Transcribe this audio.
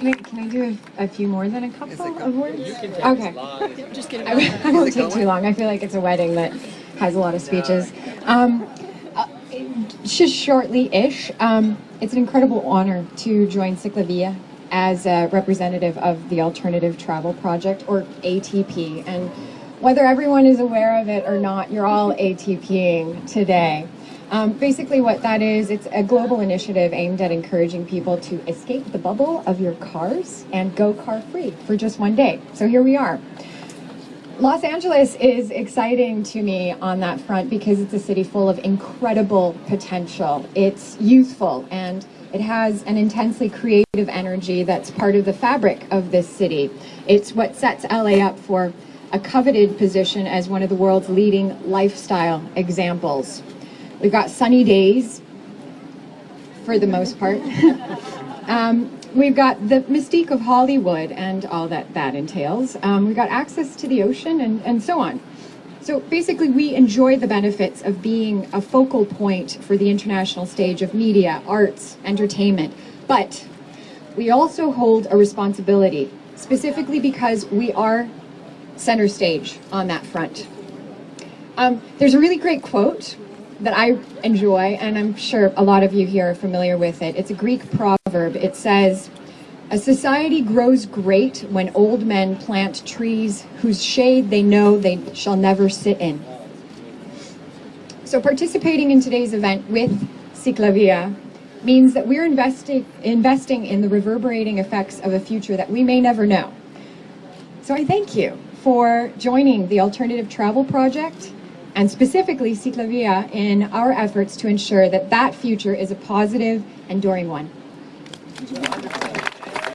Can I, can I do a, a few more than a couple it of words? You can take Okay. as Just get it I, going. I won't take too long. I feel like it's a wedding that has a lot of speeches. Um, uh, just shortly-ish, um, it's an incredible honor to join Ciclavia as a representative of the Alternative Travel Project, or ATP. And whether everyone is aware of it or not, you're all ATPing today. Um, basically, what that is, it's a global initiative aimed at encouraging people to escape the bubble of your cars and go car free for just one day. So here we are. Los Angeles is exciting to me on that front because it's a city full of incredible potential. It's youthful and it has an intensely creative energy that's part of the fabric of this city. It's what sets LA up for a coveted position as one of the world's leading lifestyle examples. We've got sunny days for the most part. Um, we've got the mystique of Hollywood and all that that entails. Um, we've got access to the ocean and, and so on. So basically, we enjoy the benefits of being a focal point for the international stage of media, arts, entertainment. But we also hold a responsibility, specifically because we are center stage on that front. Um, there's a really great quote that I enjoy, and I'm sure a lot of you here are familiar with it. It's a Greek proverb. It says, A society grows great when old men plant trees whose shade they know they shall never sit in. So participating in today's event with Ciclavia means that we're investing, investing in the reverberating effects of a future that we may never know. So I thank you for joining the Alternative Travel Project and specifically Ciclavia in our efforts to ensure that that future is a positive, enduring one.